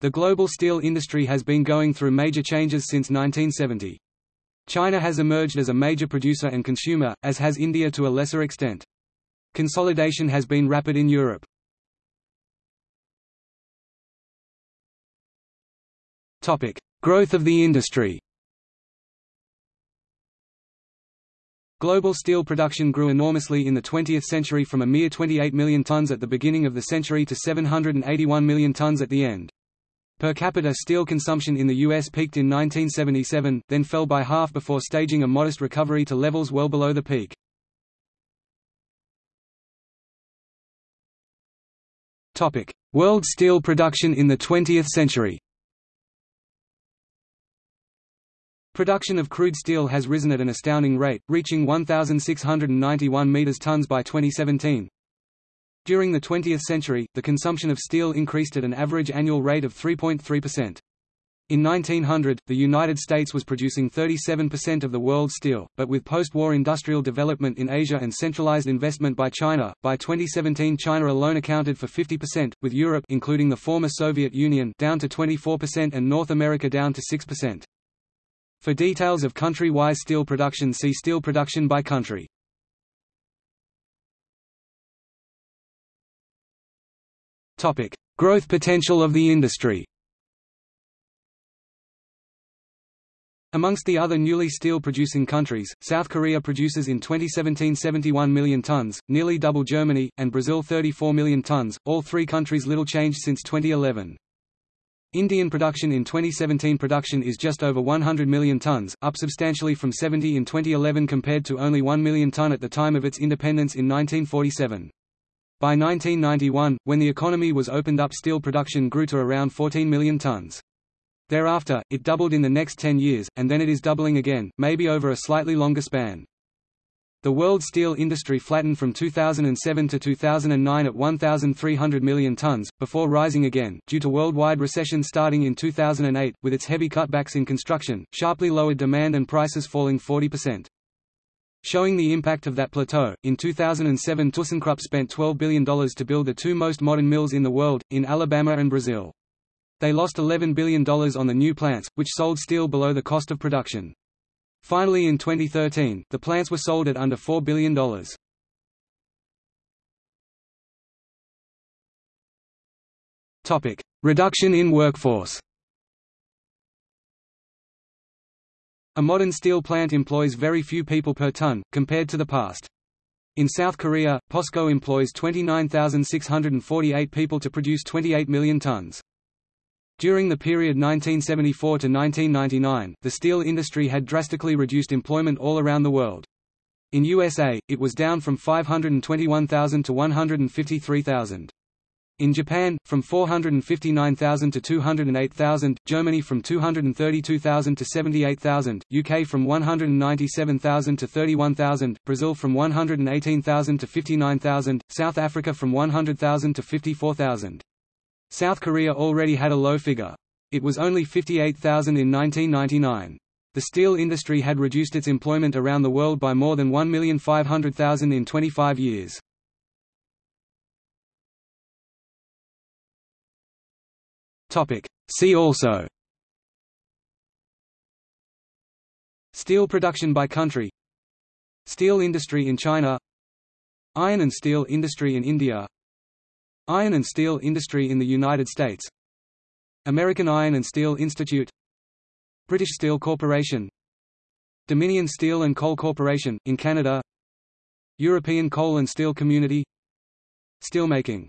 The global steel industry has been going through major changes since 1970. China has emerged as a major producer and consumer, as has India to a lesser extent. Consolidation has been rapid in Europe. Topic: Growth of the industry Global steel production grew enormously in the 20th century from a mere 28 million tons at the beginning of the century to 781 million tons at the end. Per capita steel consumption in the U.S. peaked in 1977, then fell by half before staging a modest recovery to levels well below the peak. World steel production in the 20th century Production of crude steel has risen at an astounding rate, reaching 1,691 meters tons by 2017. During the 20th century, the consumption of steel increased at an average annual rate of 3.3%. In 1900, the United States was producing 37% of the world's steel, but with post-war industrial development in Asia and centralized investment by China, by 2017 China alone accounted for 50%, with Europe including the former Soviet Union down to 24% and North America down to 6%. For details of country-wise steel production see steel production by country. Growth potential of the industry Amongst the other newly steel-producing countries, South Korea produces in 2017 71 million tons, nearly double Germany, and Brazil 34 million tons, all three countries little changed since 2011. Indian production in 2017 production is just over 100 million tons, up substantially from 70 in 2011 compared to only 1 million ton at the time of its independence in 1947. By 1991, when the economy was opened up steel production grew to around 14 million tons. Thereafter, it doubled in the next 10 years, and then it is doubling again, maybe over a slightly longer span. The world steel industry flattened from 2007 to 2009 at 1,300 million tons, before rising again, due to worldwide recession starting in 2008, with its heavy cutbacks in construction, sharply lowered demand and prices falling 40%. Showing the impact of that plateau, in 2007 ThyssenKrupp spent $12 billion to build the two most modern mills in the world, in Alabama and Brazil. They lost $11 billion on the new plants, which sold steel below the cost of production. Finally in 2013, the plants were sold at under $4 billion. Reduction in workforce A modern steel plant employs very few people per ton, compared to the past. In South Korea, POSCO employs 29,648 people to produce 28 million tons. During the period 1974 to 1999, the steel industry had drastically reduced employment all around the world. In USA, it was down from 521,000 to 153,000. In Japan, from 459,000 to 208,000, Germany from 232,000 to 78,000, UK from 197,000 to 31,000, Brazil from 118,000 to 59,000, South Africa from 100,000 to 54,000. South Korea already had a low figure. It was only 58,000 in 1999. The steel industry had reduced its employment around the world by more than 1,500,000 in 25 years. See also. Steel production by country. Steel industry in China. Iron and steel industry in India. Iron and steel industry in the United States. American Iron and Steel Institute. British Steel Corporation. Dominion Steel and Coal Corporation, in Canada. European Coal and Steel Community. Steelmaking